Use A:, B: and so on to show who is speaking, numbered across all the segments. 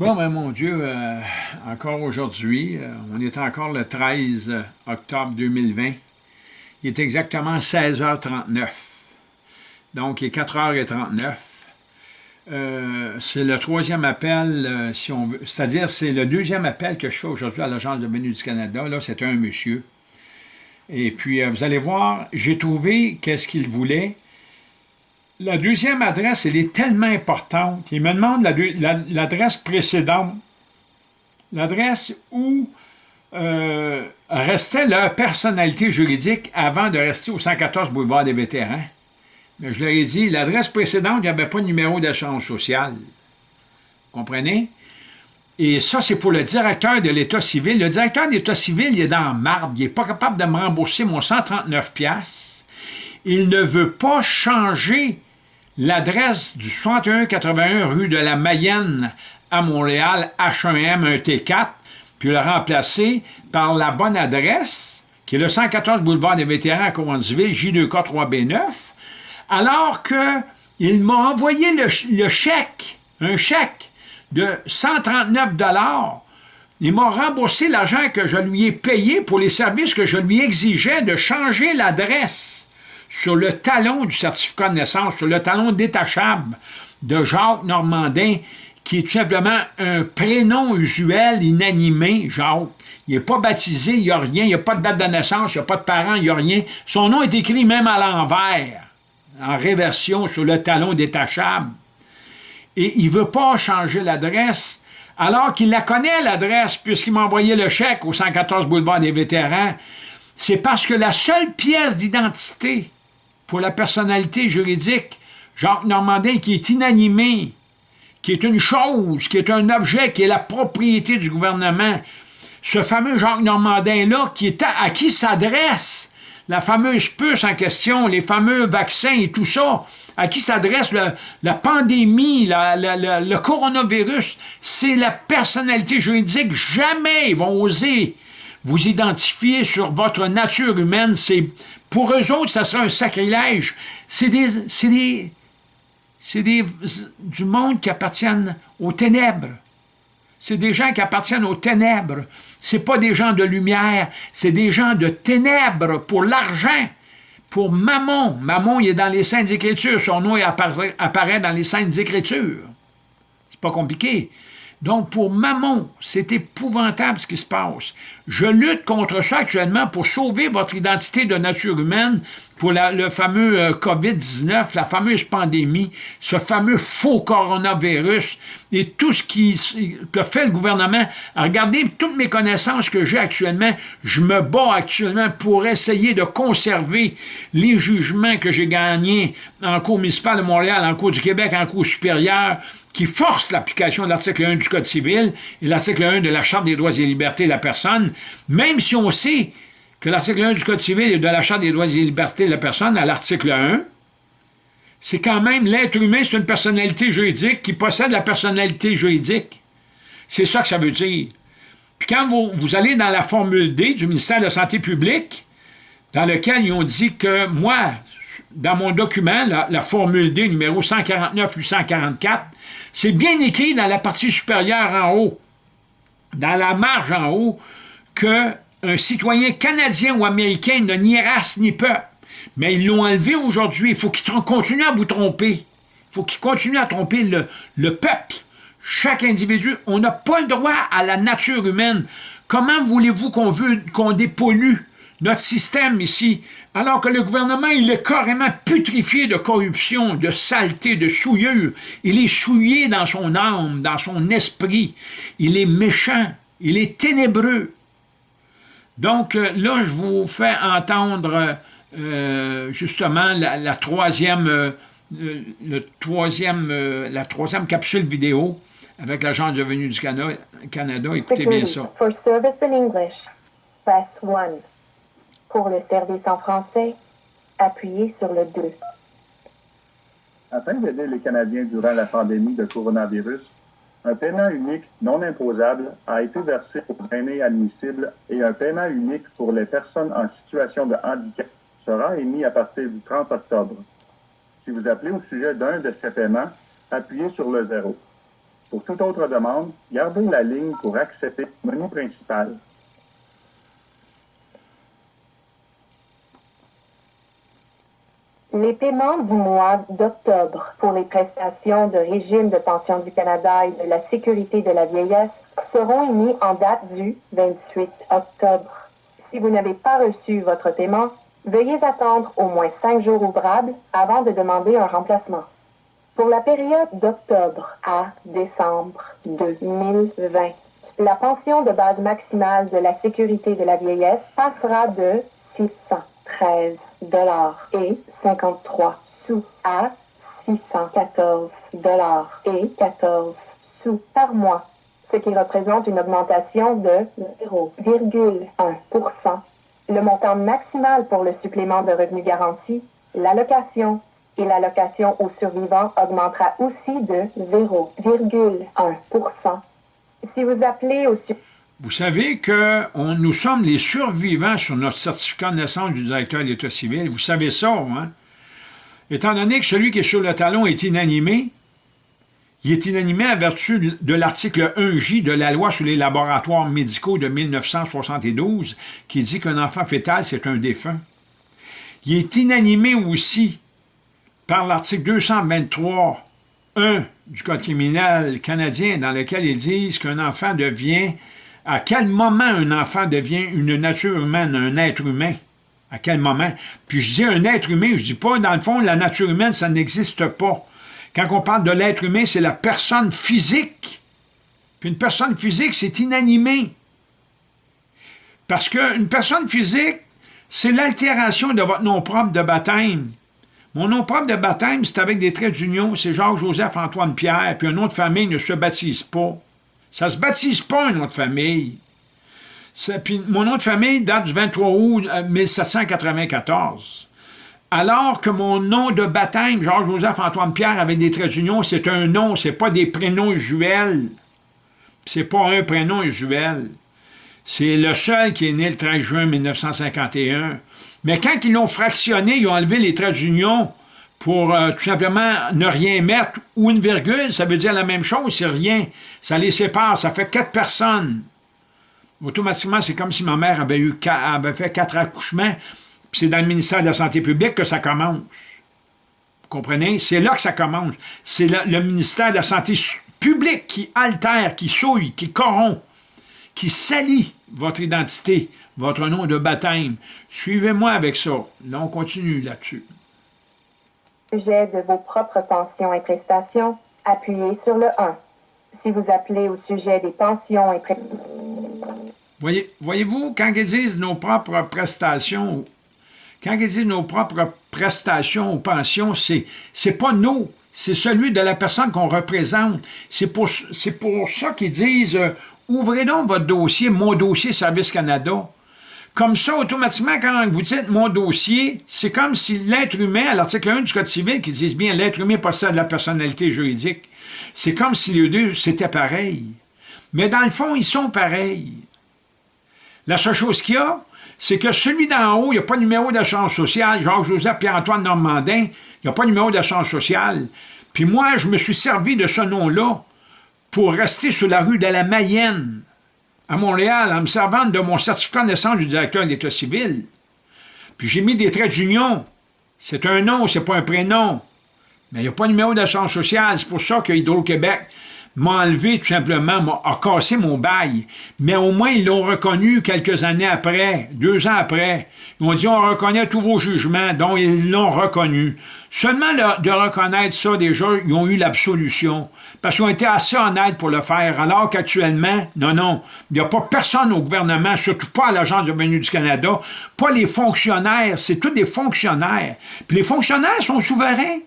A: Bon, ben mon Dieu, euh, encore aujourd'hui, euh, on est encore le 13 octobre 2020. Il est exactement 16h39. Donc, il est 4h39. Euh, c'est le troisième appel, si on veut. C'est-à-dire, c'est le deuxième appel que je fais aujourd'hui à l'Agence de venue du Canada. Là, c'est un monsieur. Et puis, vous allez voir, j'ai trouvé qu'est-ce qu'il voulait. La deuxième adresse, elle est tellement importante. Il me demande l'adresse précédente, l'adresse où euh, restait leur personnalité juridique avant de rester au 114 boulevard des vétérans. Mais je leur ai dit, l'adresse précédente, il n'y avait pas de numéro d'assurance sociale. Vous comprenez? Et ça, c'est pour le directeur de l'État civil. Le directeur de l'État civil, il est dans marbre. Il n'est pas capable de me rembourser mon 139 Il ne veut pas changer l'adresse du 6181 rue de la Mayenne à Montréal, H1M, un T4, puis le remplacer par la bonne adresse, qui est le 114 boulevard des vétérans à Cowansville, J2K3B9, alors qu'il m'a envoyé le, le, chèque, un chèque de 139 il m'a remboursé l'argent que je lui ai payé pour les services que je lui exigeais de changer l'adresse sur le talon du certificat de naissance, sur le talon détachable de Jacques Normandin, qui est tout simplement un prénom usuel, inanimé, Jacques. Il n'est pas baptisé, il n'y a rien, il n'y a pas de date de naissance, il n'y a pas de parents, il n'y a rien. Son nom est écrit même à l'envers, en réversion sur le talon détachable. Et il ne veut pas changer l'adresse, alors qu'il la connaît, l'adresse, puisqu'il m'a envoyé le chèque au 114 boulevard des vétérans. C'est parce que la seule pièce d'identité pour la personnalité juridique, Jacques Normandin, qui est inanimé, qui est une chose, qui est un objet, qui est la propriété du gouvernement, ce fameux Jacques Normandin-là, qui est à, qui s'adresse la fameuse puce en question, les fameux vaccins et tout ça, à qui s'adresse la pandémie, le coronavirus, c'est la personnalité juridique. Jamais ils vont oser vous identifier sur votre nature humaine. C'est pour eux autres, ça serait un sacrilège. C'est des, des, des, du monde qui appartiennent aux ténèbres. C'est des gens qui appartiennent aux ténèbres. C'est pas des gens de lumière, c'est des gens de ténèbres pour l'argent, pour Mammon. Mammon, il est dans les Saintes Écritures. Son nom apparaît, apparaît dans les Saintes Écritures. C'est pas compliqué. Donc, pour Mammon, c'est épouvantable ce qui se passe. Je lutte contre ça actuellement pour sauver votre identité de nature humaine pour le fameux euh, COVID-19, la fameuse pandémie, ce fameux faux coronavirus et tout ce qui, que fait le gouvernement. Regardez toutes mes connaissances que j'ai actuellement. Je me bats actuellement pour essayer de conserver les jugements que j'ai gagnés en Cour municipale de Montréal, en Cour du Québec, en Cour supérieure, qui forcent l'application de l'article 1 du Code civil et l'article 1 de la Charte des droits et libertés de la personne, même si on sait que l'article 1 du Code civil et de la Charte des droits et libertés de la personne, à l'article 1, c'est quand même l'être humain, c'est une personnalité juridique qui possède la personnalité juridique. C'est ça que ça veut dire. Puis quand vous, allez dans la formule D du ministère de la Santé publique, dans lequel ils ont dit que moi, dans mon document, la, la formule D numéro 149 844, c'est bien écrit dans la partie supérieure en haut, dans la marge en haut, que un citoyen canadien ou américain n'a ni race ni peuple. Mais ils l'ont enlevé aujourd'hui. Il faut qu'ils continuent à vous tromper. Il faut qu'ils continuent à tromper le, le peuple. Chaque individu, on n'a pas le droit à la nature humaine. Comment voulez-vous qu'on dépollue notre système ici, alors que le gouvernement, il est carrément putrifié de corruption, de saleté, de souillure. Il est souillé dans son âme, dans son esprit. Il est méchant, il est ténébreux. Donc euh, là, je vous fais entendre euh, justement la, troisième, euh, le troisième, la troisième capsule vidéo avec l'Agence de venue du Canada. Canada. Écoutez bien ça.
B: For service in English, press 1. Pour le service en français, appuyez sur le 2.
C: Afin d'aider les Canadiens durant la pandémie de coronavirus, un paiement unique non imposable a été versé aux aînés admissibles et un paiement unique pour les personnes en situation de handicap sera émis à partir du 30 octobre. Si vous appelez au sujet d'un de ces paiements, appuyez sur le zéro. Pour toute autre demande, gardez la ligne pour accepter le menu principal.
B: Les paiements du mois d'octobre pour les prestations de régime de pension du Canada et de la sécurité de la vieillesse seront émis en date du 28 octobre. Si vous n'avez pas reçu votre paiement, veuillez attendre au moins cinq jours ouvrables avant de demander un remplacement. Pour la période d'octobre à décembre 2020, la pension de base maximale de la sécurité de la vieillesse passera de 613 dollars et 53 sous à 614 dollars et 14 sous par mois, ce qui représente une augmentation de 0,1% Le montant maximal pour le supplément de revenu garanti, l'allocation. Et l'allocation aux survivants augmentera aussi de 0,1 Si vous appelez au
A: vous savez que nous sommes les survivants sur notre certificat de naissance du directeur de l'État civil. Vous savez ça, hein? Étant donné que celui qui est sur le talon est inanimé, il est inanimé à vertu de l'article 1J de la loi sur les laboratoires médicaux de 1972 qui dit qu'un enfant fœtal, c'est un défunt. Il est inanimé aussi par l'article 223 1 du Code criminel canadien dans lequel ils disent qu'un enfant devient à quel moment un enfant devient une nature humaine, un être humain? À quel moment? Puis je dis un être humain, je dis pas, dans le fond, la nature humaine, ça n'existe pas. Quand on parle de l'être humain, c'est la personne physique. Puis une personne physique, c'est inanimé. Parce qu'une personne physique, c'est l'altération de votre nom propre de baptême. Mon nom propre de baptême, c'est avec des traits d'union, c'est Jacques-Joseph-Antoine-Pierre, puis un nom de famille ne se baptise pas. Ça ne se baptise pas un nom de famille. Puis mon nom de famille date du 23 août 1794. Euh, Alors que mon nom de baptême, Georges-Joseph-Antoine-Pierre, avec des traits d'union, c'est un nom, c'est pas des prénoms usuels. C'est pas un prénom usuel. C'est le seul qui est né le 13 juin 1951. Mais quand ils l'ont fractionné, ils ont enlevé les traits d'union pour euh, tout simplement ne rien mettre ou une virgule, ça veut dire la même chose, c'est rien. Ça les sépare, ça fait quatre personnes. Automatiquement, c'est comme si ma mère avait, avait fait quatre accouchements, puis c'est dans le ministère de la Santé publique que ça commence. Vous comprenez? C'est là que ça commence. C'est le ministère de la Santé publique qui altère, qui souille, qui corrompt, qui salit votre identité, votre nom de baptême. Suivez-moi avec ça. Là, on continue là-dessus
B: sujet de vos propres pensions et prestations, appuyez sur le 1. Si vous appelez au sujet des pensions et prestations...
A: Voyez, voyez-vous, quand ils disent nos propres prestations, quand ils disent nos propres prestations ou pensions, c'est c'est pas nous, c'est celui de la personne qu'on représente. C'est pour, pour ça qu'ils disent euh, ouvrez donc votre dossier, mon dossier Service Canada. Comme ça, automatiquement, quand vous dites « mon dossier », c'est comme si l'être humain, à l'article 1 du Code civil, qui dit bien « l'être humain possède la personnalité juridique », c'est comme si les deux, c'était pareil. Mais dans le fond, ils sont pareils. La seule chose qu'il y a, c'est que celui d'en haut, il n'y a pas de numéro d'assurance sociale, Jacques-Joseph Pierre-Antoine Normandin, il n'y a pas de numéro d'assurance sociale. Puis moi, je me suis servi de ce nom-là pour rester sur la rue de la Mayenne, à Montréal en me servant de mon certificat de naissance du directeur de l'État civil. Puis j'ai mis des traits d'union. C'est un nom, c'est pas un prénom. Mais il n'y a pas de numéro d'assurance sociale. C'est pour ça que Hydro-Québec m'a enlevé tout simplement, m'a cassé mon bail. Mais au moins, ils l'ont reconnu quelques années après, deux ans après. Ils ont dit, on reconnaît tous vos jugements, donc ils l'ont reconnu. Seulement de reconnaître ça, déjà, ils ont eu l'absolution. Parce qu'ils ont été assez honnêtes pour le faire, alors qu'actuellement, non, non, il n'y a pas personne au gouvernement, surtout pas à l'Agence du revenu du Canada, pas les fonctionnaires, c'est tous des fonctionnaires. Puis les fonctionnaires sont souverains.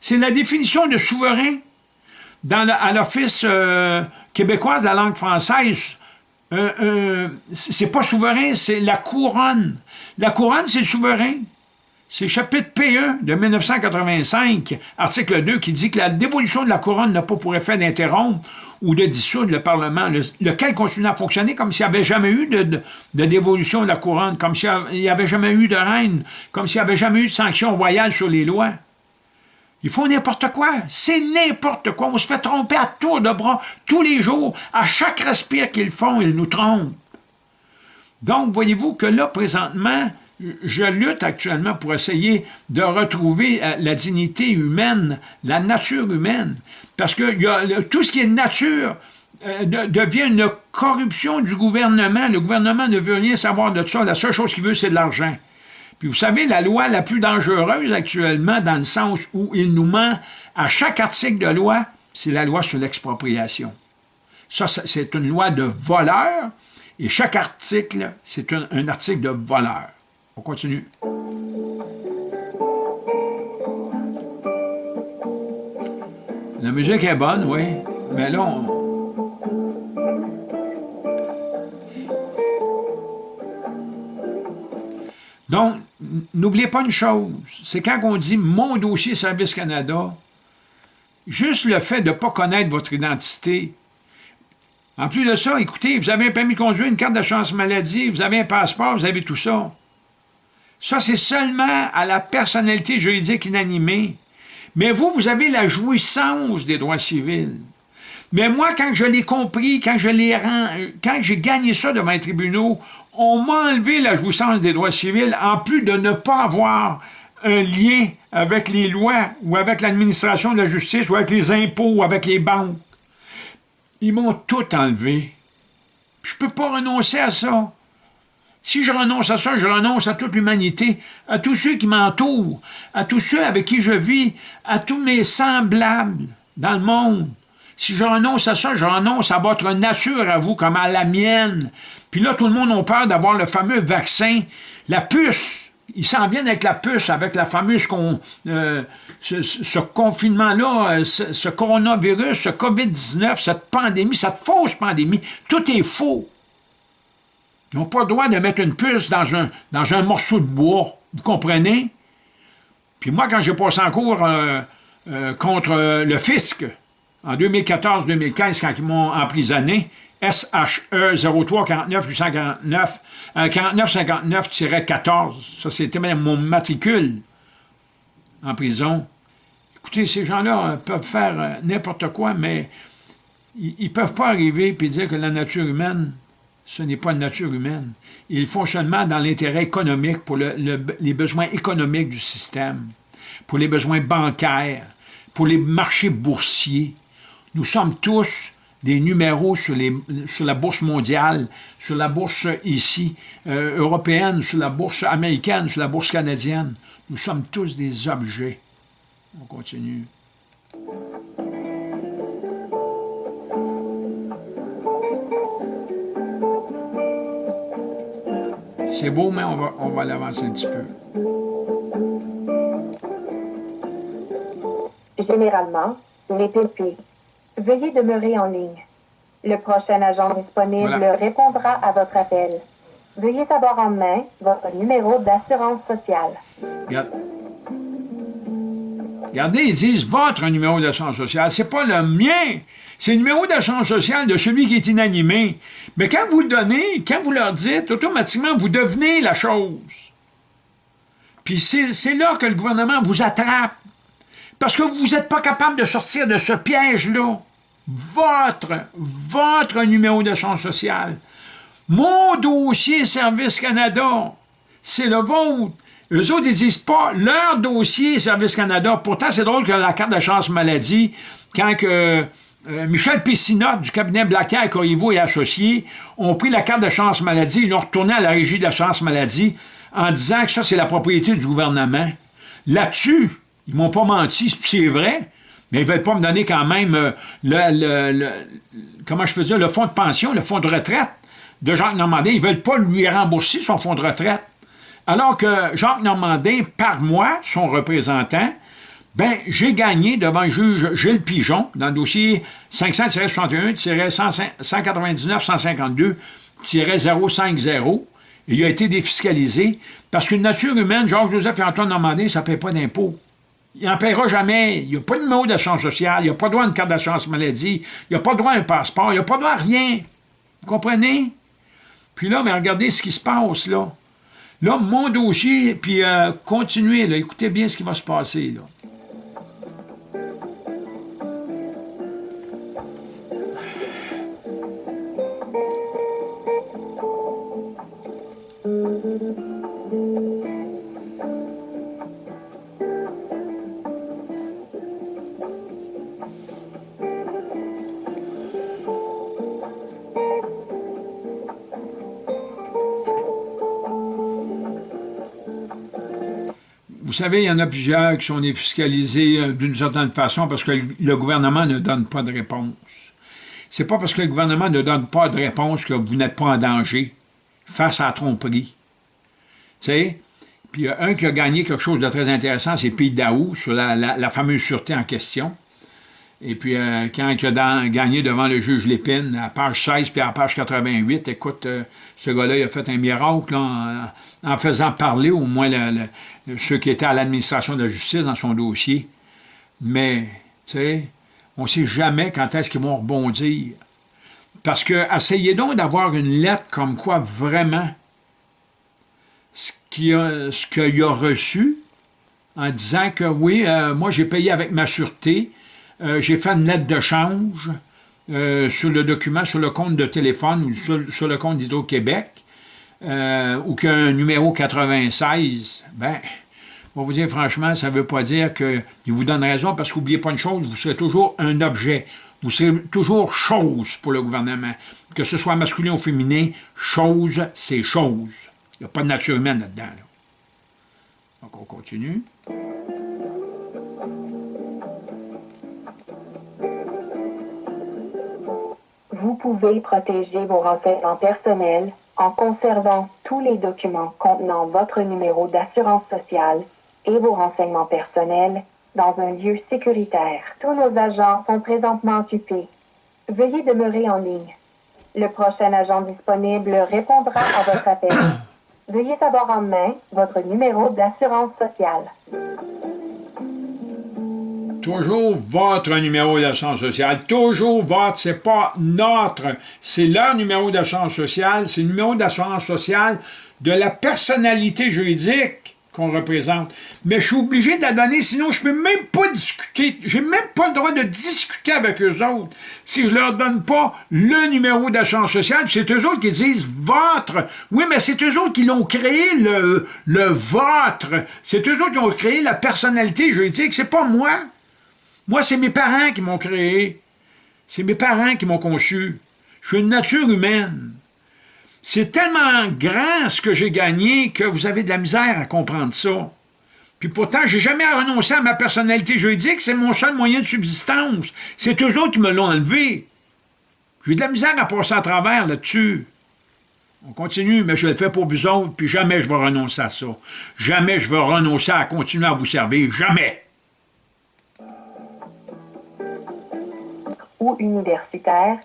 A: C'est la définition de souverain. À l'Office euh, de la langue française, euh, euh, c'est pas souverain, c'est la couronne. La couronne, c'est souverain. C'est chapitre P1 de 1985, article 2, qui dit que la dévolution de la couronne n'a pas pour effet d'interrompre ou de dissoudre le Parlement, lequel continue à fonctionner comme s'il n'y avait jamais eu de, dévolution de la couronne, comme s'il n'y avait jamais eu de reine, comme s'il n'y avait jamais eu de sanction royale sur les lois. Ils font n'importe quoi. C'est n'importe quoi. On se fait tromper à tour de bras tous les jours. À chaque respire qu'ils font, ils nous trompent. Donc, voyez-vous que là, présentement, je lutte actuellement pour essayer de retrouver euh, la dignité humaine, la nature humaine. Parce que tout ce qui est nature euh, devient une corruption du gouvernement. Le gouvernement ne veut rien savoir de ça. La seule chose qu'il veut, c'est de l'argent. Puis vous savez, la loi la plus dangereuse actuellement, dans le sens où il nous ment à chaque article de loi, c'est la loi sur l'expropriation. Ça, c'est une loi de voleur, et chaque article, c'est un, article de voleur. On continue. La musique est bonne, oui, mais là, on, Donc, n'oubliez pas une chose, c'est quand on dit « mon dossier Service Canada », juste le fait de ne pas connaître votre identité. En plus de ça, écoutez, vous avez un permis de conduire, une carte d'assurance maladie, vous avez un passeport, vous avez tout ça. Ça, c'est seulement à la personnalité juridique inanimée. Mais vous, vous avez la jouissance des droits civils. Mais moi, quand je l'ai compris, quand je l'ai quand j'ai gagné ça devant les tribunaux, on m'a enlevé la jouissance des droits civils, en plus de ne pas avoir un lien avec les lois, ou avec l'administration de la justice, ou avec les impôts, ou avec les banques. Ils m'ont tout enlevé. Je ne peux pas renoncer à ça. Si je renonce à ça, je renonce à toute l'humanité, à tous ceux qui m'entourent, à tous ceux avec qui je vis, à tous mes semblables dans le monde. Si je renonce à ça, je renonce à votre nature à vous comme à la mienne. Puis là, tout le monde a peur d'avoir le fameux vaccin, la puce. Ils s'en viennent avec la puce, avec la fameuse euh, ce, confinement-là, euh, ce, coronavirus, ce COVID-19, cette pandémie, cette fausse pandémie. Tout est faux. Ils n'ont pas le droit de mettre une puce dans un, dans un morceau de bois. Vous comprenez? Puis moi, quand j'ai passé en cours euh, contre le fisc, en 2014-2015, quand ils m'ont emprisonné, SHE 0349 849 4959-14. Ça, c'était mon matricule en prison. Écoutez, ces gens-là euh, peuvent faire euh, n'importe quoi, mais ils ne peuvent pas arriver et dire que la nature humaine, ce n'est pas une nature humaine. Ils font seulement dans l'intérêt économique, pour les besoins économiques du système, pour les besoins bancaires, pour les marchés boursiers. Nous sommes tous des numéros sur, la bourse mondiale, sur la bourse ici, euh, européenne, sur la bourse américaine, sur la bourse canadienne. Nous sommes tous des objets. On continue. C'est beau, mais on va, on va l'avancer un petit peu.
B: Généralement, les pépés Veuillez demeurer en ligne. Le prochain agent disponible répondra à votre appel. Veuillez avoir en main votre numéro d'assurance sociale.
A: Regardez, ils disent votre numéro d'assurance sociale. C'est pas le mien. C'est le numéro d'assurance sociale de celui qui est inanimé. Mais quand vous le donnez, quand vous leur dites, automatiquement, vous devenez la chose. Puis c'est là que le gouvernement vous attrape. Parce que vous n'êtes pas capable de sortir de ce piège-là. Votre, votre numéro de chance sociale. Mon dossier Service Canada, c'est le vôtre. Eux autres, ils disent pas leur dossier Service Canada. Pourtant, c'est drôle que la carte de chance maladie, quand que, euh, Michel Pessinotte du cabinet Blacker, Corriveau et Associés ont pris la carte de chance maladie, ils l'ont retourné à la régie de chance maladie en disant que ça, c'est la propriété du gouvernement. Là-dessus, ils m'ont pas menti, c'est vrai, mais ils ne veulent pas me donner quand même euh, le, comment je peux dire, le fonds de pension, le fonds de retraite de Jacques Normandin. Ils ne veulent pas lui rembourser son fonds de retraite. Alors que Jacques Normandin, par moi, son représentant, ben, j'ai gagné devant le juge Gilles Pigeon dans le dossier 500-61-199-152-050. Il a été défiscalisé parce qu'une nature humaine, Georges-Joseph et Antoine Normandin, ça ne paie pas d'impôts. Il n'en paiera jamais. Il n'y a pas de numéro d'assurance sociale, il n'a pas droit à une carte d'assurance maladie, il n'a pas droit à un passeport, il n'a pas droit à rien. Vous comprenez? Puis là, mais regardez ce qui se passe, là. Là, mon dossier, puis euh, continuez. Écoutez bien ce qui va se passer, là. Vous savez, il y en a plusieurs qui sont défiscalisés euh, d'une certaine façon parce que le gouvernement ne donne pas de réponse. C'est pas parce que le gouvernement ne donne pas de réponse que vous n'êtes pas en danger face à la tromperie. Tu sais? Puis il y a un qui a gagné quelque chose de très intéressant, c'est Pays Daou, sur la, fameuse sûreté en question. Et puis, euh, quand il a gagné devant le juge Lépine, à page 16 puis à page 88, écoute, euh, ce gars-là, il a fait un miracle en, faisant parler au moins ceux qui étaient à l'administration de la justice dans son dossier. Mais, tu sais, on ne sait jamais quand est-ce qu'ils vont rebondir. Parce que, essayez donc d'avoir une lettre comme quoi vraiment ce qu'il a, reçu en disant que oui, euh, moi j'ai payé avec ma sûreté, euh, j'ai fait une lettre de change euh, sur le document, sur le compte de téléphone ou sur, le compte d'Hydro-Québec, ou qu'un numéro 96, ben, on va vous dire franchement, ça ne veut pas dire qu'il vous donne raison, parce qu'oubliez pas une chose, vous serez toujours un objet. Vous serez toujours chose pour le gouvernement. Que ce soit masculin ou féminin, chose, c'est chose. Il n'y a pas de nature humaine là-dedans. Donc, on continue.
B: Vous pouvez protéger vos renseignements personnels en conservant tous les documents contenant votre numéro d'assurance sociale et vos renseignements personnels dans un lieu sécuritaire. Tous nos agents sont présentement occupés. Veuillez demeurer en ligne. Le prochain agent disponible répondra à votre appel. Veuillez avoir en main votre numéro d'assurance sociale.
A: Toujours votre numéro d'assurance sociale. Toujours votre, c'est pas notre. C'est leur numéro d'assurance sociale. C'est le numéro d'assurance sociale de la personnalité juridique qu'on représente. Mais je suis obligé de la donner, sinon je ne peux même pas discuter. J'ai même pas le droit de discuter avec eux autres si je leur donne pas le numéro d'assurance sociale. C'est eux autres qui disent « votre ». Oui, mais c'est eux autres qui l'ont créé, le, le « votre ». C'est eux autres qui ont créé la personnalité juridique. C'est pas moi. Moi, c'est mes parents qui m'ont créé. C'est mes parents qui m'ont conçu. Je suis une nature humaine. C'est tellement grand ce que j'ai gagné que vous avez de la misère à comprendre ça. Puis pourtant, j'ai jamais renoncé à ma personnalité juridique, c'est mon seul moyen de subsistance. C'est eux autres qui me l'ont enlevé. J'ai de la misère à passer à travers là-dessus. On continue, mais je le fais pour vous autres, puis jamais je vais renoncer à ça. Jamais je vais renoncer à continuer à vous servir. Jamais.
B: Ou universitaire,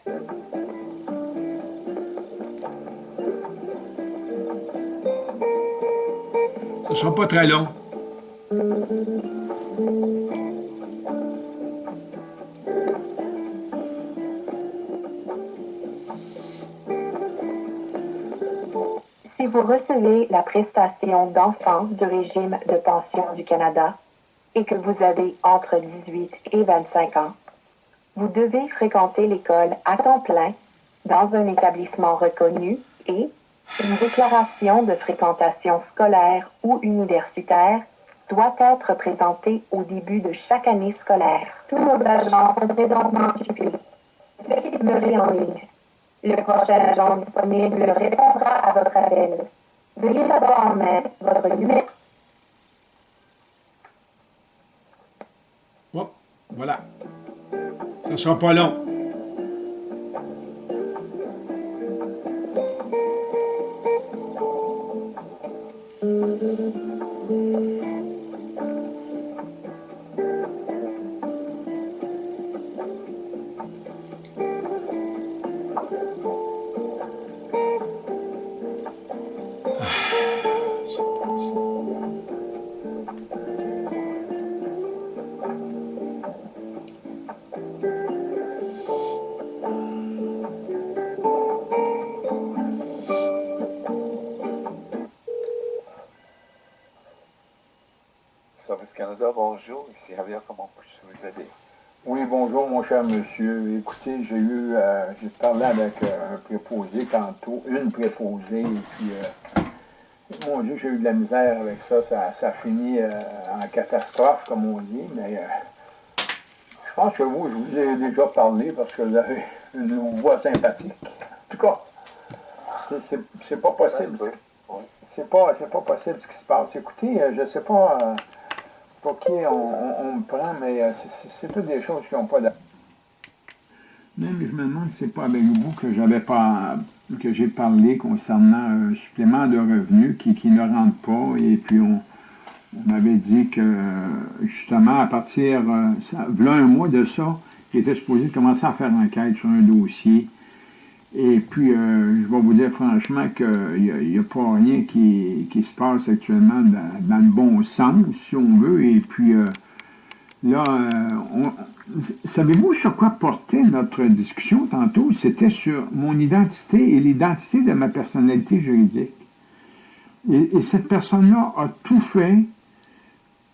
A: Ce ne sera pas très long.
B: Si vous recevez la prestation d'enfant du régime de pension du Canada et que vous avez entre 18 et 25 ans, vous devez fréquenter l'école à temps plein dans un établissement reconnu et une déclaration de fréquentation scolaire ou universitaire doit être présentée au début de chaque année scolaire. Tous nos agents sont présentement occupés. Veuillez en ligne. Le prochain agent disponible répondra à votre appel. Veuillez avoir en main votre numéro.
A: Voilà. Ça sera pas long.
D: Monsieur. Écoutez, j'ai eu, euh, j'ai parlé avec euh, un préposé tantôt, une préposée, et puis, euh, mon Dieu, j'ai eu de la misère avec ça. Ça, ça finit en catastrophe, comme on dit, mais je pense que vous, je vous ai déjà parlé parce que vous avez une voix sympathique. En tout cas, c'est pas possible. C'est pas, pas possible ce qui se passe. Écoutez, je sais pas pour qui on, me prend, mais euh, c'est toutes des choses qui n'ont pas d'importance.
A: Mais je me demande si c'est pas avec vous que j'avais pas que j'ai parlé concernant un supplément de revenus qui, qui ne rentre pas et puis on, on m'avait dit que justement à partir, euh, ça, un mois de ça, il était supposé commencer à faire enquête sur un dossier. Et puis, euh, je vais vous dire franchement qu'il n'y a, pas rien qui, qui, se passe actuellement dans, le bon sens, si on veut. Et puis, euh, là, savez-vous sur quoi portait notre discussion tantôt? C'était sur mon identité et l'identité de ma personnalité juridique. Et, et cette personne-là a tout fait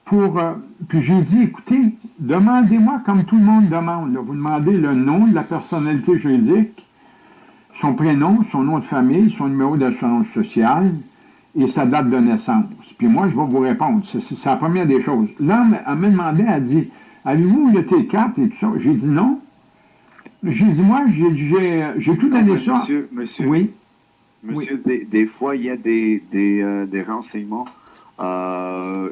A: pour... Euh, puis j'ai dit, écoutez, demandez-moi comme tout le monde demande. Vous demandez le nom de la personnalité juridique, son prénom, son nom de famille, son numéro d'assurance sociale et sa date de naissance. Puis moi, je vais vous répondre. C'est la première des choses. Elle m'a demandé, elle dit, avez-vous le T4 et tout ça? J'ai dit non. J'ai dit, moi, j'ai tout donné ça.
E: Monsieur, monsieur, oui. Monsieur, Des, fois, il y a des, des, euh, des renseignements euh,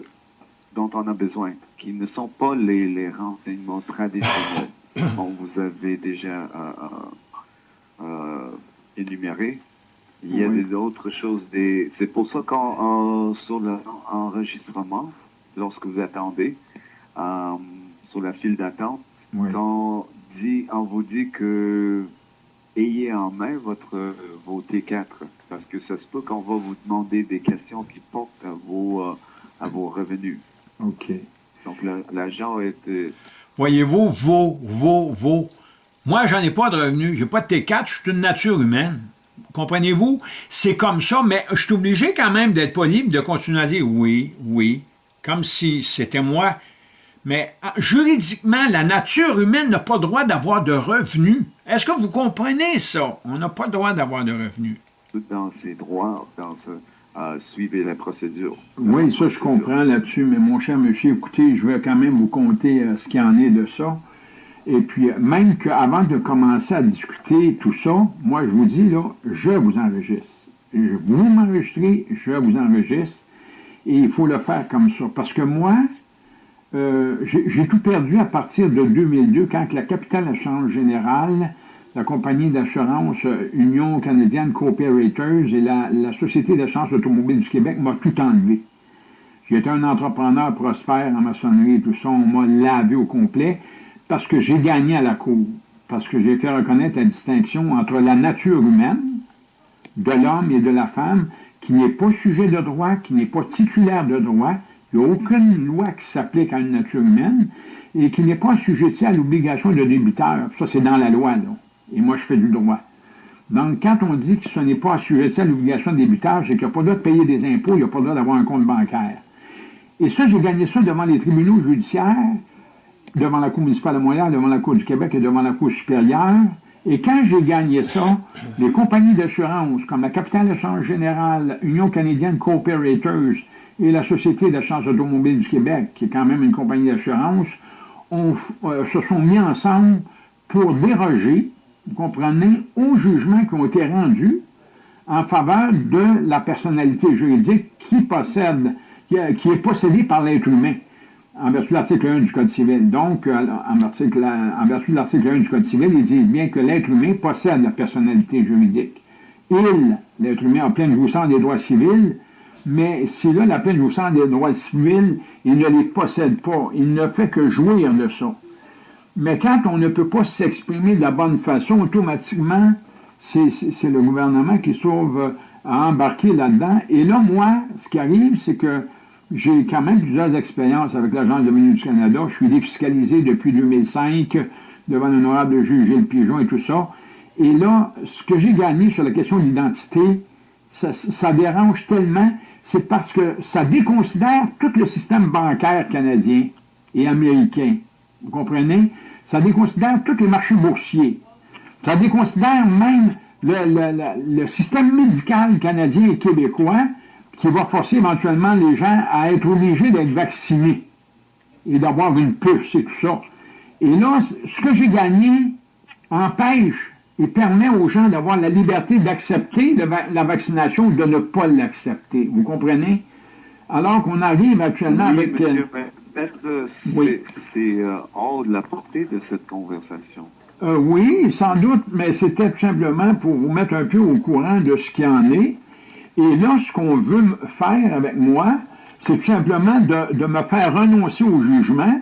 E: dont on a besoin, qui ne sont pas les, les renseignements traditionnels dont vous avez déjà euh, euh, euh énuméré. Il y a des autres choses. Des... C'est pour ça qu'on sur l'enregistrement, lorsque vous attendez, euh, sur la file d'attente, quand dit, on vous dit que ayez en main votre vos T4, parce que ça se peut qu'on va vous demander des questions qui portent à vos, à vos revenus.
A: OK.
E: Donc, l'agent est... Euh,
A: Voyez-vous, vos, vos, vos. Moi, j'en ai pas de revenus. J'ai pas de T4. Je suis une nature humaine. Comprenez-vous? C'est comme ça, mais je suis obligé quand même d'être pas libre, de continuer à dire oui, oui, comme si c'était moi. Mais ah, juridiquement, la nature humaine n'a pas le droit d'avoir de revenus. Est-ce que vous comprenez ça? On n'a pas le droit d'avoir de revenus.
E: Dans ses droits, dans ce à suivre la procédure.
A: Oui, ça je comprends là-dessus, mais mon cher monsieur, écoutez, je vais quand même vous compter euh, ce qu'il en est de ça. Et puis, euh, même qu'avant de commencer à discuter tout ça, moi je vous dis, là, je vous enregistre. Vous m'enregistrez, je vous enregistre, et il faut le faire comme ça. Parce que moi, euh, j'ai tout perdu à partir de 2002, quand la capitale Assurance Générale la compagnie d'assurance Union canadienne Cooperators et la, Société d'assurance automobile du Québec m'a tout enlevé. J'étais un entrepreneur prospère en maçonnerie et tout ça, on m'a lavé au complet parce que j'ai gagné à la cour, parce que j'ai fait reconnaître la distinction entre la nature humaine de l'homme et de la femme qui n'est pas sujet de droit, qui n'est pas titulaire de droit, il n'y a aucune loi qui s'applique à une nature humaine et qui n'est pas sujet à l'obligation de débiteur. Ça, c'est dans la loi, là et moi je fais du droit. Donc, quand on dit que ce n'est pas assujetti à l'obligation de débutage, c'est qu'il n'y a pas le droit de payer des impôts, il n'y a pas le droit d'avoir un compte bancaire. Et ça, j'ai gagné ça devant les tribunaux judiciaires, devant la Cour municipale de Montréal, devant la Cour du Québec et devant la Cour supérieure. Et quand j'ai gagné ça, les compagnies d'assurance, comme la Capitale d'assurance générale, Union canadienne Cooperators et la Société d'assurance automobile du Québec, qui est quand même une compagnie d'assurance, euh, se sont mis ensemble pour déroger vous comprenez, aux jugements qui ont été rendus en faveur de la personnalité juridique qui possède, qui, est possédée par l'être humain, en vertu de l'article 1 du Code civil. Donc, euh, en, vertu de l'article 1 du Code civil, il dit bien que l'être humain possède la personnalité juridique. Il, l'être humain, a pleine jouissance des droits civils, mais si là, la pleine jouissance des droits civils, il ne les possède pas. Il ne fait que jouir de ça. Mais quand on ne peut pas s'exprimer de la bonne façon, automatiquement, c'est le gouvernement qui se trouve à embarquer là-dedans. Et là, moi, ce qui arrive, c'est que j'ai quand même plusieurs expériences avec l'Agence de du Canada. Je suis défiscalisé depuis 2005 devant l'honorable juge Gilles Pigeon et tout ça. Et là, ce que j'ai gagné sur la question d'identité, ça, ça dérange tellement, c'est parce que ça déconsidère tout le système bancaire canadien et américain. Vous comprenez? Ça déconsidère tous les marchés boursiers. Ça déconsidère même le, système médical canadien et québécois qui va forcer éventuellement les gens à être obligés d'être vaccinés et d'avoir une puce et tout ça. Et là, ce que j'ai gagné empêche et permet aux gens d'avoir la liberté d'accepter la vaccination ou de ne pas l'accepter. Vous comprenez? Alors qu'on arrive actuellement avec...
E: Euh, Peut-être
A: Oui.
E: c'est euh, hors de la portée de cette conversation.
A: Euh, oui, sans doute, mais c'était tout simplement pour vous mettre un peu au courant de ce qu'il en est. Et là, ce qu'on veut faire avec moi, c'est tout simplement de, me faire renoncer au jugement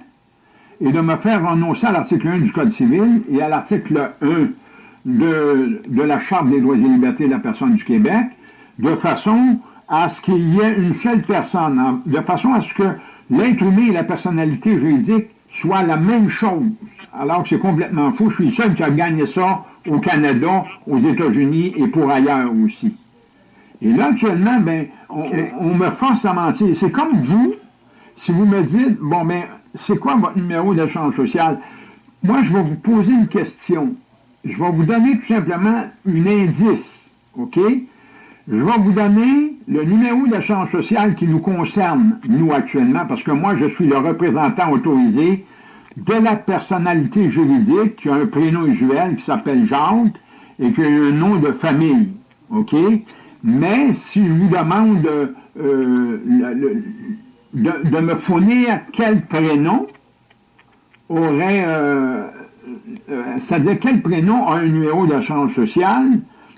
A: et de me faire renoncer à l'article 1 du Code civil et à l'article 1 de, la Charte des droits et libertés de la personne du Québec, de façon à ce qu'il y ait une seule personne, en- de façon à ce que l'être humain et la personnalité juridique soient la même chose, alors que c'est complètement faux. Je suis le seul qui a gagné ça au Canada, aux États-Unis et pour ailleurs aussi. Et là, actuellement, ben, on, on- on me force à mentir. C'est comme vous, si vous me dites, bon, ben, c'est quoi votre numéro d'échange social? Moi, je vais vous poser une question. Je vais vous donner tout simplement un indice, OK? Je vais vous donner le numéro d'échange social qui nous concerne, nous, actuellement, parce que moi, je suis le représentant autorisé de la personnalité juridique qui a un prénom usuel qui s'appelle Jacques et qui a un nom de famille, OK? Mais si je vous demande euh, le- de, de me fournir quel prénom aurait, euh, euh, c'est-à-dire quel prénom a un numéro d'échange social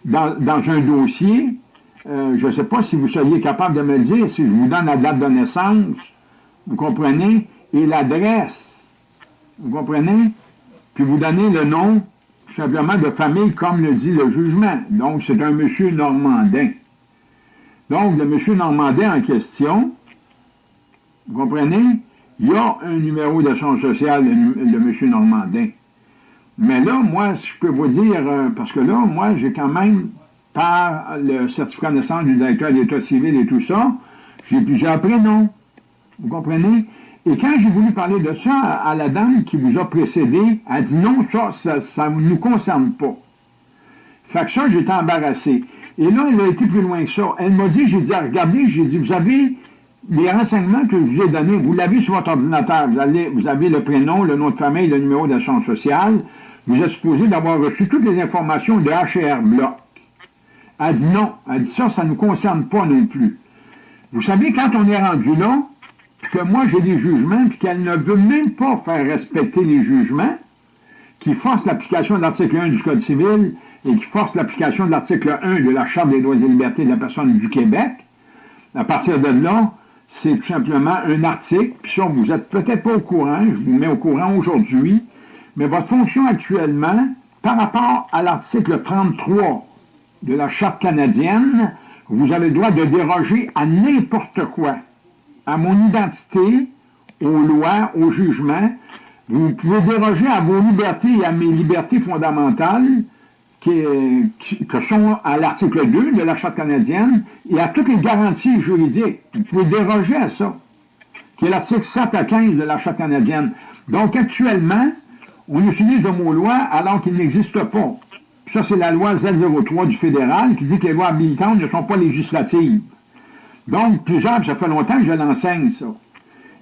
A: dans, dans un dossier, euh, je ne sais pas si vous seriez capable de me le dire, si je vous donne la date de naissance, vous comprenez, et l'adresse, vous comprenez, puis vous donnez le nom, simplement, de famille, comme le dit le jugement. Donc, c'est un monsieur Normandin. Donc, le monsieur Normandin en question, vous comprenez, il y a un numéro d'échange social de, de monsieur Normandin. Mais là, moi, je peux vous dire, euh, parce que là, moi, j'ai quand même, par le certificat de naissance du directeur d'État civil et tout ça, j'ai plusieurs prénoms. Vous comprenez? Et quand j'ai voulu parler de ça à, la dame qui vous a précédé, elle a dit non, ça, ça ne nous concerne pas. Fait que ça, j'étais embarrassé. Et là, elle a été plus loin que ça. Elle m'a dit, j'ai dit, regardez, j'ai dit, vous avez les renseignements que je vous ai donnés, vous l'avez sur votre ordinateur. Vous, vous avez le prénom, le nom de famille, le numéro d'assurance sociale. Vous êtes supposé d'avoir reçu toutes les informations de HR Bloc. Elle dit non. Elle dit ça, ça ne nous concerne pas non plus. Vous savez, quand on est rendu là, que moi j'ai des jugements, puis qu'elle ne veut même pas faire respecter les jugements, qui forcent l'application de l'article 1 du Code civil et qui forcent l'application de l'article 1 de la Charte des droits et libertés de la personne du Québec, à partir de là, c'est tout simplement un article, puis ça, vous n'êtes peut-être pas au courant, je vous mets au courant aujourd'hui, mais votre fonction actuellement, par rapport à l'article 33 de la Charte canadienne, vous avez le droit de déroger à n'importe quoi, à mon identité, aux lois, au jugement. Vous pouvez déroger à vos libertés et à mes libertés fondamentales, que sont à l'article 2 de la Charte canadienne, et à toutes les garanties juridiques. Vous pouvez déroger à ça, qui est l'article 7 à 15 de la Charte canadienne. Donc, actuellement, on utilise le mot loi alors qu'il n'existe pas. Ça, c'est la loi Z03 du fédéral qui dit que les lois habilitantes ne sont pas législatives. Donc, plusieurs, ça fait longtemps que je l'enseigne, ça.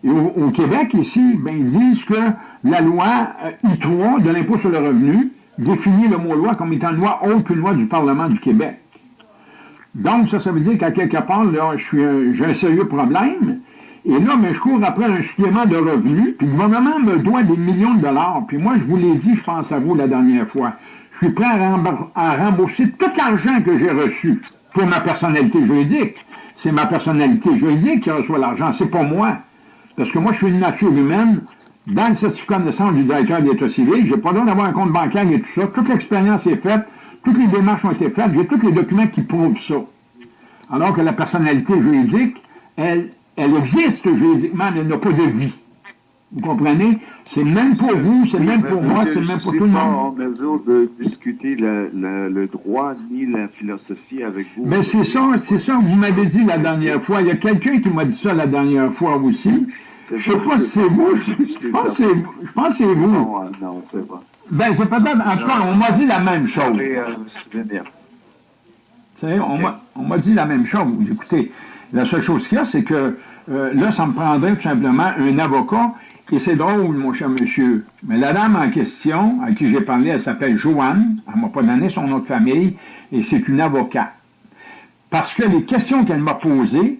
A: Et au, Québec, ici, ben, ils disent que la loi euh, I3 de l'impôt sur le revenu définit le mot loi comme étant une loi autre qu'une loi du Parlement du Québec. Donc, ça, ça veut dire qu'à quelque part, là, j'ai un sérieux problème. Et là, je cours après un supplément de revenus, puis le gouvernement me doit des millions de dollars. Puis moi, je vous l'ai dit, je pense à vous la dernière fois. Je suis prêt à rembourser tout l'argent que j'ai reçu pour ma personnalité juridique. C'est ma personnalité juridique qui reçoit l'argent, c'est pas moi. Parce que moi, je suis une nature humaine. Dans le certificat de naissance du directeur d'État civil, j'ai pas le droit d'avoir un compte bancaire et tout ça. Toute l'expérience est faite, toutes les démarches ont été faites, j'ai tous les documents qui prouvent ça. Alors que la personnalité juridique, elle, elle existe juridiquement, mais elle n'a pas de vie. Vous comprenez? C'est le même pour vous, c'est le même pour moi, c'est le même pour tout le
E: Je ne suis pas
A: monde.
E: en mesure de discuter le, le- le droit ni la philosophie avec vous.
A: Ben c'est ça, c'est ça vous m'avez dit la dernière fois. Il y a quelqu'un qui m'a dit ça la dernière fois aussi. Je sais pas si c'est vous, je, pense que c'est vous.
E: Non, euh, non, c'est pas.
A: Ben c'est peut-être, en tout cas, on m'a dit la même chose.
E: Euh, me souvenir.
A: Tu sais, on m'a- on m'a dit la même chose. Écoutez, la seule chose qu'il y a, c'est que euh, là, ça me prendrait tout simplement un avocat. Et c'est drôle, mon cher monsieur. Mais la dame en question, à qui j'ai parlé, elle s'appelle Joanne. Elle m'a pas donné son nom de famille. Et c'est une avocate. Parce que les questions qu'elle m'a posées,